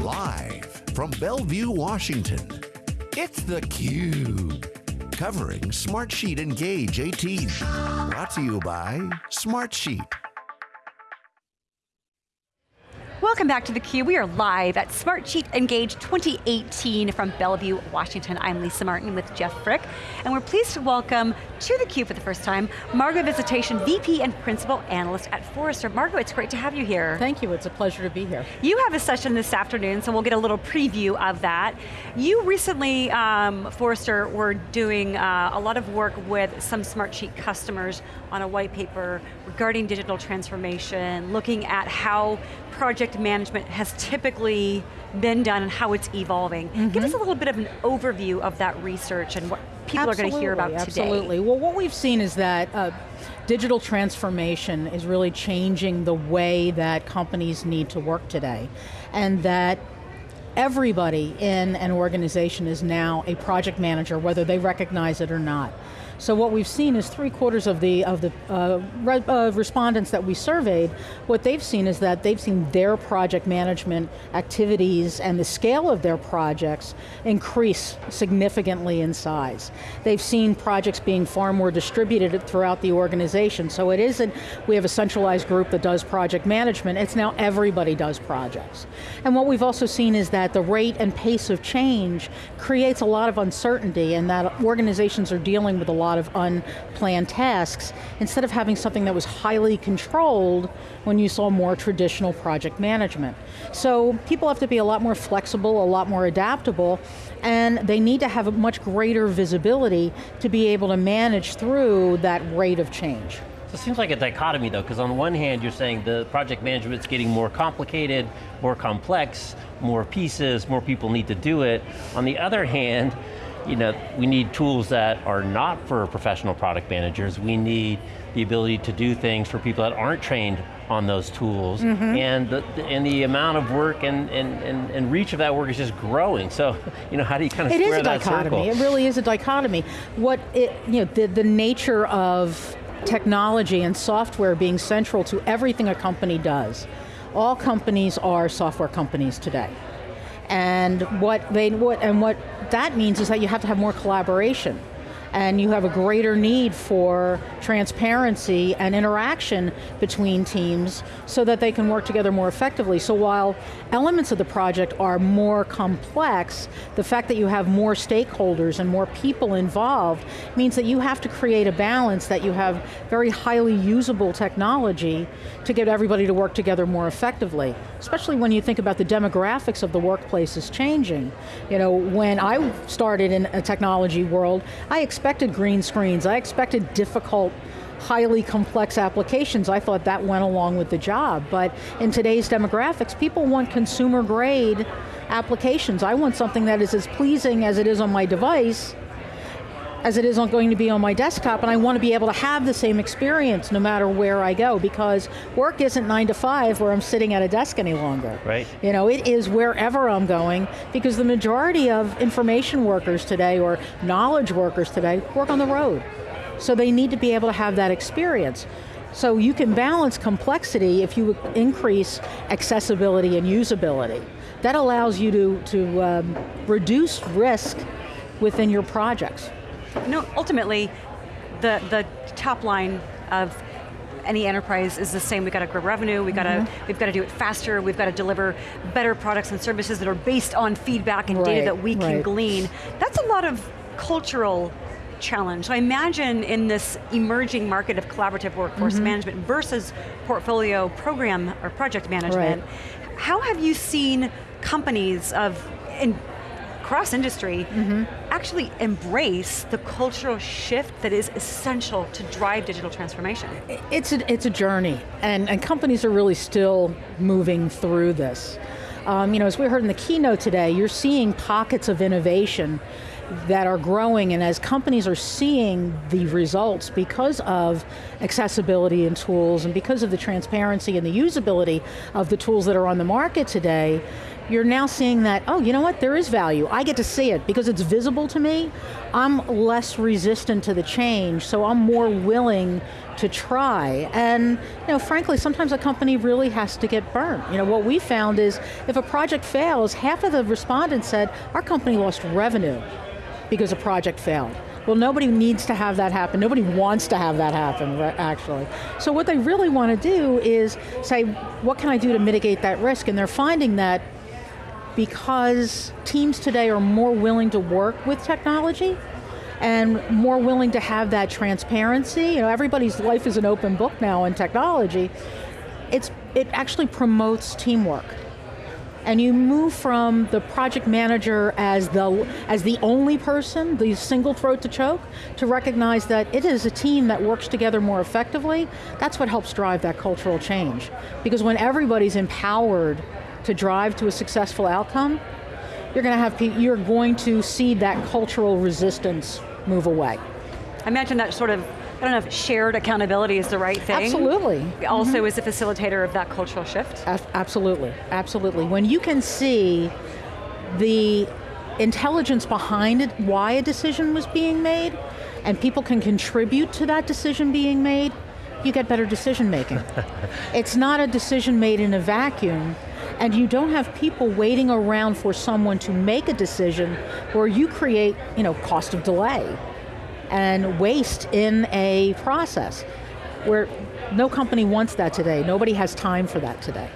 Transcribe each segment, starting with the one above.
Live from Bellevue, Washington, it's theCUBE. Covering Smartsheet Engage 18. Brought to you by Smartsheet. Welcome back to theCUBE. We are live at Smartsheet Engage 2018 from Bellevue, Washington. I'm Lisa Martin with Jeff Frick, and we're pleased to welcome to theCUBE for the first time, Margo Visitacion, VP and Principal Analyst at Forrester. Margo, it's great to have you here. Thank you, it's a pleasure to be here. You have a session this afternoon, so we'll get a little preview of that. You recently, um, Forrester, were doing uh, a lot of work with some Smartsheet customers on a white paper regarding digital transformation, looking at how project management has typically been done and how it's evolving. Mm -hmm. Give us a little bit of an overview of that research and what people absolutely, are going to hear about today. Absolutely, well what we've seen is that uh, digital transformation is really changing the way that companies need to work today. And that everybody in an organization is now a project manager, whether they recognize it or not. So what we've seen is three quarters of the of the uh, re uh, respondents that we surveyed, what they've seen is that they've seen their project management activities and the scale of their projects increase significantly in size. They've seen projects being far more distributed throughout the organization. So it isn't, we have a centralized group that does project management, it's now everybody does projects. And what we've also seen is that the rate and pace of change creates a lot of uncertainty and that organizations are dealing with a lot lot of unplanned tasks, instead of having something that was highly controlled when you saw more traditional project management. So people have to be a lot more flexible, a lot more adaptable, and they need to have a much greater visibility to be able to manage through that rate of change. So it seems like a dichotomy though, because on one hand you're saying the project management's getting more complicated, more complex, more pieces, more people need to do it. On the other hand, you know, we need tools that are not for professional product managers. We need the ability to do things for people that aren't trained on those tools. Mm -hmm. And, the, and the amount of work and, and, and, and, reach of that work is just growing. So, you know, how do you kind of it square that circle? It is a dichotomy, it really is a dichotomy. What, it, you know, the, the nature of technology and software being central to everything a company does. All companies are software companies today. And what they what and what that means is that you have to have more collaboration and you have a greater need for transparency and interaction between teams so that they can work together more effectively. So while elements of the project are more complex, the fact that you have more stakeholders and more people involved means that you have to create a balance that you have very highly usable technology to get everybody to work together more effectively. Especially when you think about the demographics of the workplace is changing. You know, when I started in a technology world, I expected green screens, I expected difficult highly complex applications, I thought that went along with the job. But in today's demographics, people want consumer grade applications. I want something that is as pleasing as it is on my device, as it is on going to be on my desktop, and I want to be able to have the same experience no matter where I go, because work isn't nine to five where I'm sitting at a desk any longer. Right. You know, it is wherever I'm going, because the majority of information workers today, or knowledge workers today, work on the road. So they need to be able to have that experience. So you can balance complexity if you increase accessibility and usability. That allows you to, to um, reduce risk within your projects. No, ultimately, the, the top line of any enterprise is the same. We've got to grow revenue, we've got, mm -hmm. to, we've got to do it faster, we've got to deliver better products and services that are based on feedback and right, data that we can right. glean. That's a lot of cultural challenge. So I imagine in this emerging market of collaborative workforce mm -hmm. management versus portfolio program or project management, right. how have you seen companies of, in, cross industry, mm -hmm. actually embrace the cultural shift that is essential to drive digital transformation? It's a, it's a journey, and, and companies are really still moving through this. Um, you know, as we heard in the keynote today, you're seeing pockets of innovation that are growing and as companies are seeing the results because of accessibility and tools and because of the transparency and the usability of the tools that are on the market today, you're now seeing that, oh, you know what, there is value. I get to see it because it's visible to me. I'm less resistant to the change, so I'm more willing to try. And you know, frankly, sometimes a company really has to get burnt. You know, what we found is if a project fails, half of the respondents said, our company lost revenue because a project failed. Well, nobody needs to have that happen. Nobody wants to have that happen, actually. So what they really want to do is say, what can I do to mitigate that risk? And they're finding that because teams today are more willing to work with technology, and more willing to have that transparency. You know, everybody's life is an open book now in technology. It's, it actually promotes teamwork. And you move from the project manager as the, as the only person, the single throat to choke, to recognize that it is a team that works together more effectively. That's what helps drive that cultural change. Because when everybody's empowered to drive to a successful outcome, you're going to have you're going to see that cultural resistance move away. I imagine that sort of, I don't know if shared accountability is the right thing. Absolutely. Also mm -hmm. is a facilitator of that cultural shift. A absolutely, absolutely. When you can see the intelligence behind it, why a decision was being made, and people can contribute to that decision being made, you get better decision making. it's not a decision made in a vacuum, and you don't have people waiting around for someone to make a decision where you create you know, cost of delay and waste in a process where no company wants that today. Nobody has time for that today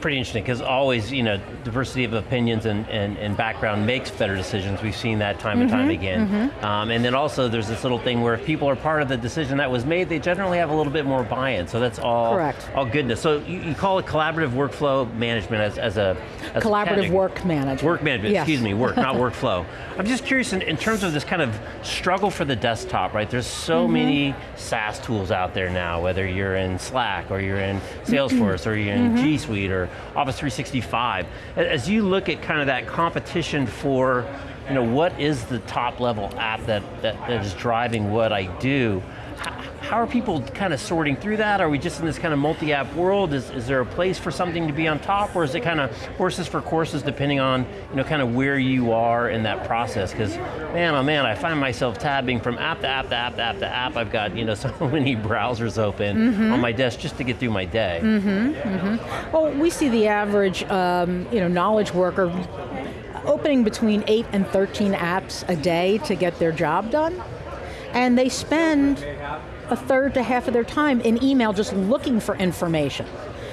pretty interesting because always, you know, diversity of opinions and, and, and, background makes better decisions. We've seen that time mm -hmm, and time mm-hmm, again. Mm -hmm. um, and then also there's this little thing where if people are part of the decision that was made, they generally have a little bit more buy-in. So that's all, Correct. all goodness. So you, you call it collaborative workflow management as, as a as Collaborative a work management. Work management, yes. excuse me, work, not workflow. I'm just curious in, in, terms of this kind of struggle for the desktop, right? There's so mm -hmm. many SaaS tools out there now, whether you're in Slack or you're in Salesforce or you're in mm-hmm. G Suite or Office 365. As you look at kind of that competition for, you know, what is the top level app that, that, that is driving what I do, how are people kind of sorting through that? Are we just in this kind of multi-app world? Is, is there a place for something to be on top, or is it kind of horses for courses depending on, you know, kind of where you are in that process? Because, man, oh man, I find myself tabbing from app to app to app to app to app. I've got, you know, so many browsers open mm -hmm. on my desk just to get through my day. Mm -hmm, mm -hmm. Well, we see the average, um, you know, knowledge worker opening between 8 and 13 apps a day to get their job done. And they spend a third to half of their time in email just looking for information.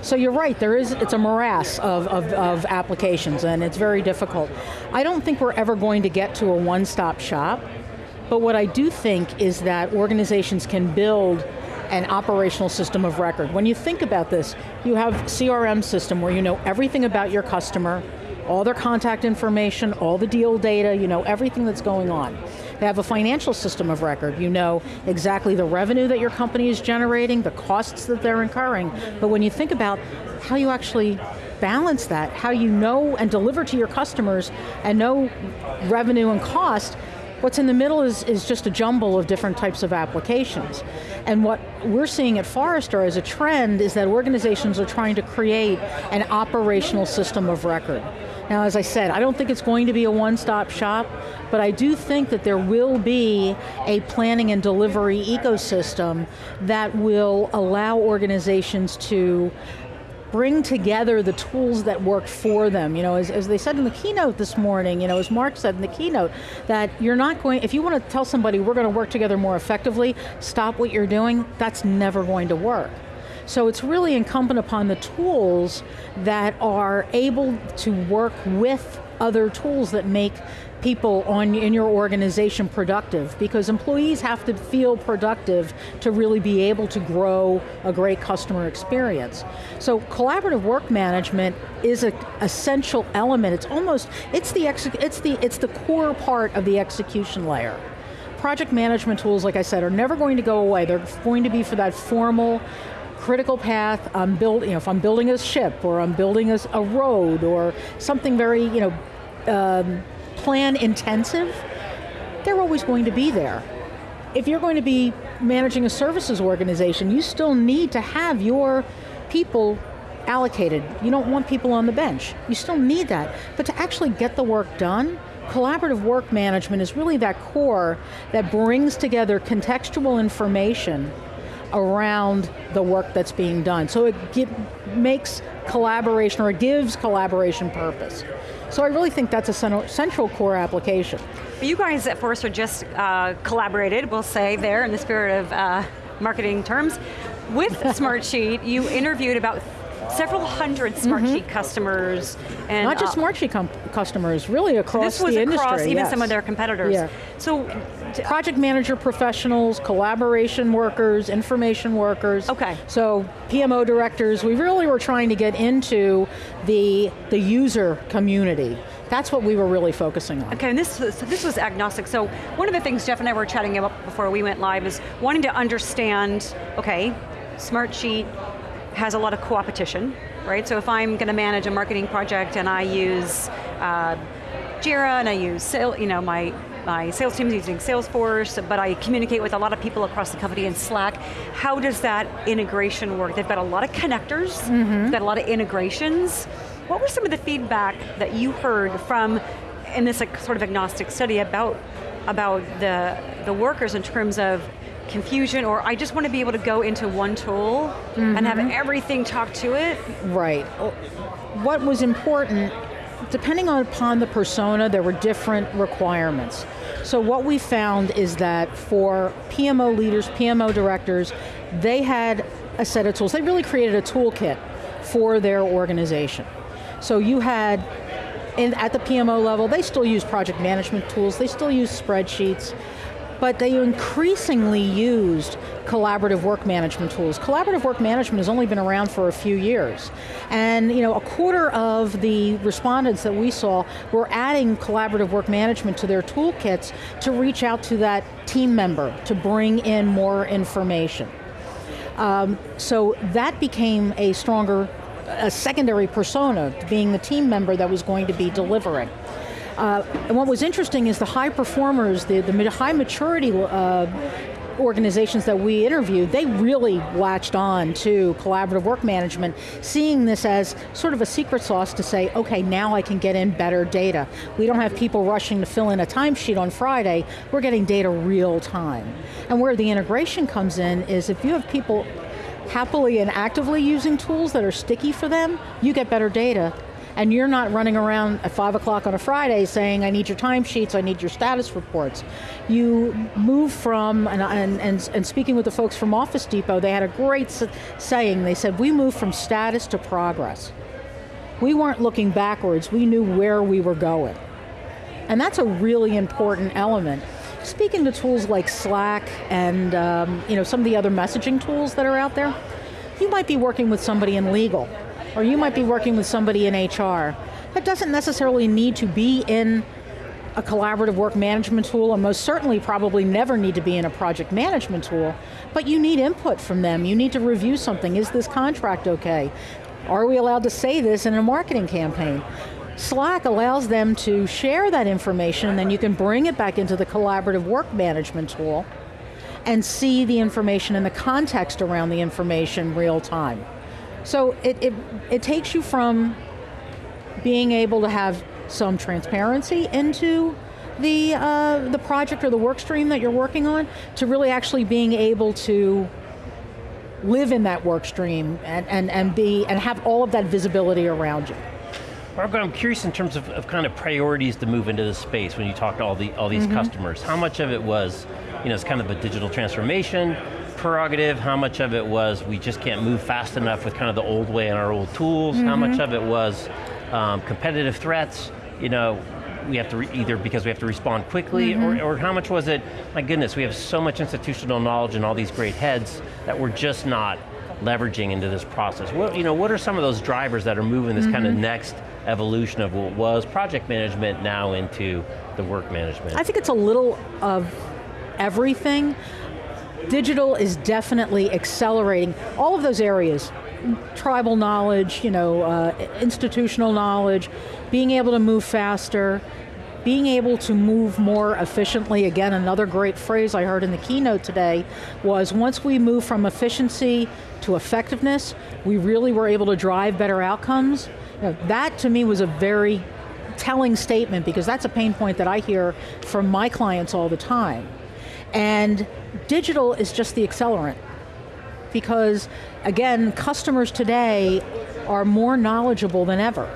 So you're right, there is, it's a morass of, of, of, applications and it's very difficult. I don't think we're ever going to get to a one-stop shop, but what I do think is that organizations can build an operational system of record. When you think about this, you have CRM system where you know everything about your customer, all their contact information, all the deal data, you know everything that's going on. They have a financial system of record. You know exactly the revenue that your company is generating, the costs that they're incurring. But when you think about how you actually balance that, how you know and deliver to your customers and know revenue and cost, What's in the middle is, is just a jumble of different types of applications. And what we're seeing at Forrester as a trend is that organizations are trying to create an operational system of record. Now, as I said, I don't think it's going to be a one-stop shop, but I do think that there will be a planning and delivery ecosystem that will allow organizations to bring together the tools that work for them. You know, as, as, they said in the keynote this morning, you know, as Mark said in the keynote, that you're not going, if you want to tell somebody we're going to work together more effectively, stop what you're doing, that's never going to work. So it's really incumbent upon the tools that are able to work with other tools that make people on in your organization productive because employees have to feel productive to really be able to grow a great customer experience. So collaborative work management is an essential element. It's almost, it's the, it's, the, it's the core part of the execution layer project management tools, like I said, are never going to go away. They're going to be for that formal critical path, I'm building, you know, if I'm building a ship or I'm building a, a road or something very, you know, um, plan intensive, they're always going to be there. If you're going to be managing a services organization, you still need to have your people allocated. You don't want people on the bench. You still need that. But to actually get the work done, collaborative work management is really that core that brings together contextual information around the work that's being done. So it makes collaboration, or it gives collaboration purpose. So I really think that's a central core application. You guys at Forrester just uh, collaborated, we'll say there, in the spirit of uh, marketing terms, with Smartsheet. You interviewed about several hundred Smartsheet mm -hmm. customers. And, Not just uh, Smartsheet customers, really across so this was the across industry. even some of their competitors. Yeah. So, Project manager professionals, collaboration workers, information workers. Okay. So PMO directors, we really were trying to get into the, the user community. That's what we were really focusing on. Okay, and this, so this was agnostic. So one of the things Jeff and I were chatting about before we went live is wanting to understand, okay, Smartsheet has a lot of co-opetition, right? So if I'm going to manage a marketing project and I use uh, Jira and I use you know, my my sales team is using Salesforce, but I communicate with a lot of people across the company in Slack. How does that integration work? They've got a lot of connectors, mm -hmm. got a lot of integrations. What were some of the feedback that you heard from, in this like, sort of agnostic study about, about the, the workers in terms of confusion or I just want to be able to go into one tool mm -hmm. and have mm-hmm. everything talk to it. Right. What was important, depending upon the persona, there were different requirements. So what we found is that for PMO leaders, PMO directors, they had a set of tools. They really created a toolkit for their organization. So you had, in, at the PMO level, they still use project management tools, they still use spreadsheets, but they increasingly used collaborative work management tools. Collaborative work management has only been around for a few years. And you know, a quarter of the respondents that we saw were adding collaborative work management to their toolkits to reach out to that team member, to bring in more information. Um, so that became a stronger, a secondary persona, being the team member that was going to be delivering. Uh, and what was interesting is the high performers, the, the high maturity uh, organizations that we interviewed, they really latched on to collaborative work management, seeing this as sort of a secret sauce to say, okay, now I can get in better data. We don't have people rushing to fill in a timesheet on Friday, we're getting data real time. And where the integration comes in is if you have people happily and actively using tools that are sticky for them, you get better data and you're not running around at five o'clock on a Friday saying, I need your timesheets, I need your status reports. You move from, and, and, and, and speaking with the folks from Office Depot, they had a great saying, they said, we move from status to progress. We weren't looking backwards, we knew where we were going. And that's a really important element. Speaking to tools like Slack and um, you know, some of the other messaging tools that are out there, you might be working with somebody in legal or you might be working with somebody in HR. That doesn't necessarily need to be in a collaborative work management tool, and most certainly probably never need to be in a project management tool, but you need input from them. You need to review something. Is this contract okay? Are we allowed to say this in a marketing campaign? Slack allows them to share that information and then you can bring it back into the collaborative work management tool and see the information and the context around the information real time. So it, it, it takes you from being able to have some transparency into the, uh, the project or the work stream that you're working on to really actually being able to live in that work stream and, and, and, be, and have all of that visibility around you. Margaret, I'm curious in terms of, of kind of priorities to move into this space when you talk to all, the, all these mm -hmm. customers. How much of it was, you know, it's kind of a digital transformation, prerogative, how much of it was we just can't move fast enough with kind of the old way and our old tools, mm -hmm. how much mm-hmm. of it was um, competitive threats, you know, we have to either because we have to respond quickly, mm -hmm. or, mm-hmm. or how much was it, my goodness, we have so much institutional knowledge and all these great heads that we're just not leveraging into this process. What, you know, what are some of those drivers that are moving this mm -hmm. kind of next evolution of what was project management now into the work management? I think it's a little of everything. Digital is definitely accelerating all of those areas. Tribal knowledge, you know, uh, institutional knowledge, being able to move faster, being able to move more efficiently, again, another great phrase I heard in the keynote today was once we move from efficiency to effectiveness, we really were able to drive better outcomes. You know, that to me was a very telling statement because that's a pain point that I hear from my clients all the time. And digital is just the accelerant because again, customers today are more knowledgeable than ever.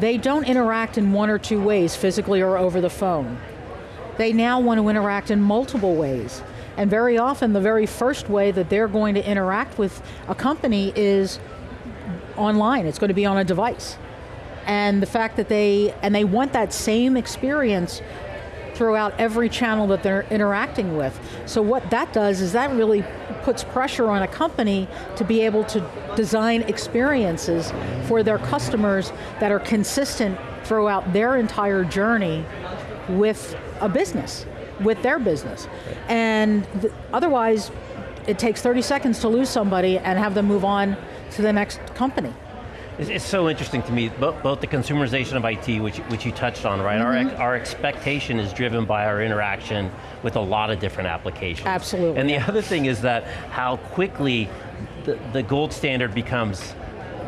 They don't interact in one or two ways, physically or over the phone. They now want to interact in multiple ways. And very often the very first way that they're going to interact with a company is online, it's going to be on a device. And the fact that they, and they want that same experience throughout every channel that they're interacting with. So what that does is that really puts pressure on a company to be able to design experiences for their customers that are consistent throughout their entire journey with a business, with their business. And th otherwise, it takes 30 seconds to lose somebody and have them move on to the next company. It's, so interesting to me, both, both, the consumerization of IT, which, which you touched on, right? Mm -hmm. Our, mm-hmm. our expectation is driven by our interaction with a lot of different applications. Absolutely. And the other thing is that how quickly the, the gold standard becomes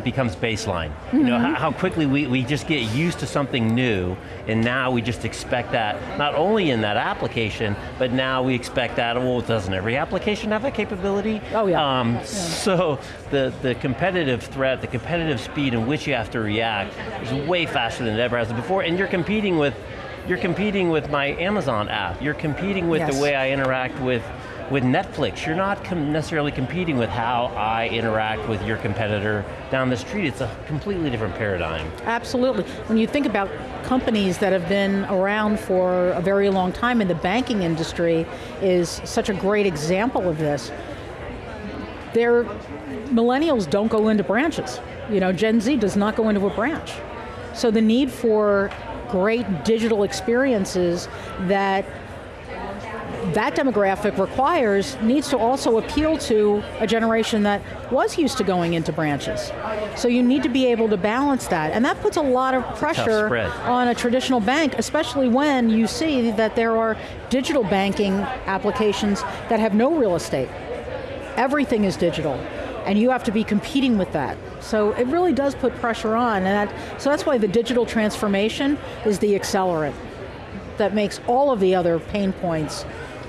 becomes baseline. Mm -hmm. You know, how, how, quickly we, we just get used to something new, and now we just expect that, not only in that application, but now we expect that, well, doesn't every application have that capability? Oh yeah. Um, yeah. So the, the competitive threat, the competitive speed in which you have to react is way faster than it ever has before, and you're competing with you're competing with my Amazon app. You're competing with yes. the way I interact with with Netflix, you're not com necessarily competing with how I interact with your competitor down the street. It's a completely different paradigm. Absolutely. When you think about companies that have been around for a very long time in the banking industry is such a great example of this. Their millennials don't go into branches. You know, Gen Z does not go into a branch. So the need for great digital experiences that that demographic requires needs to also appeal to a generation that was used to going into branches. So you need to be able to balance that, and that puts a lot of pressure on a traditional bank, especially when you see that there are digital banking applications that have no real estate. Everything is digital, and you have to be competing with that. So it really does put pressure on, and that, so that's why the digital transformation is the accelerant that makes all of the other pain points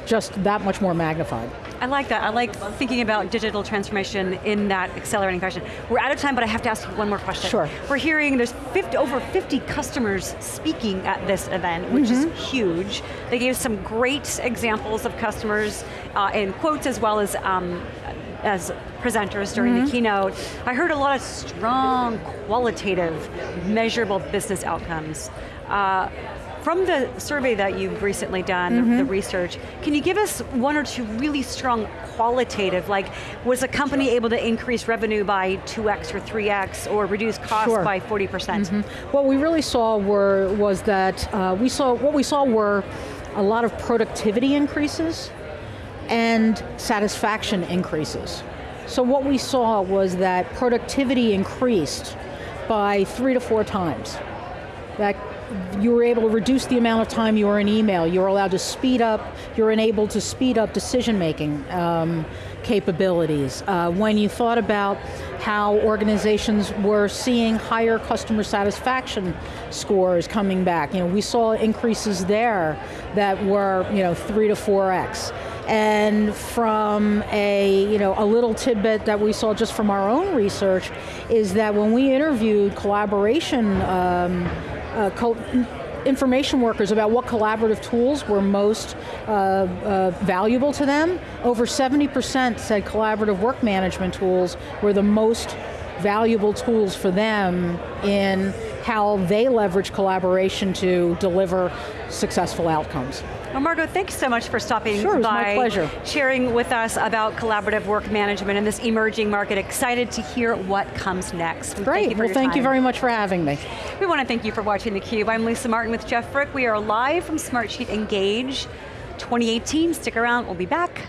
just that much more magnified. I like that. I like thinking about digital transformation in that accelerating fashion. We're out of time, but I have to ask you one more question. Sure. We're hearing there's 50, over 50 customers speaking at this event, which mm -hmm. is mm-hmm. huge. They gave some great examples of customers uh, in quotes as well as um, as presenters during mm -hmm. the mm-hmm. keynote. I heard a lot of strong, qualitative, measurable business outcomes. Uh, from the survey that you've recently done, mm -hmm. the, mm-hmm. research, can you give us one or two really strong qualitative, like was a company able to increase revenue by 2x or 3x or reduce costs sure. by 40%? Mm -hmm. What we really saw were, was that uh, we saw, what we saw were a lot of productivity increases and satisfaction increases. So what we saw was that productivity increased by three to four times. That you were able to reduce the amount of time you were in email. You were allowed to speed up, you're enabled to speed up decision making um, capabilities. Uh, when you thought about how organizations were seeing higher customer satisfaction scores coming back, you know, we saw increases there that were, you know, three to four X. And from a, you know, a little tidbit that we saw just from our own research is that when we interviewed collaboration um, information workers about what collaborative tools were most uh, uh, valuable to them. Over 70% said collaborative work management tools were the most valuable tools for them in how they leverage collaboration to deliver successful outcomes. Well, Margo, thanks so much for stopping sure, by, my pleasure. sharing with us about collaborative work management in this emerging market. Excited to hear what comes next. Great, thank well thank time. you very much for having me. We want to thank you for watching theCUBE. I'm Lisa Martin with Jeff Frick. We are live from Smartsheet Engage 2018. Stick around, we'll be back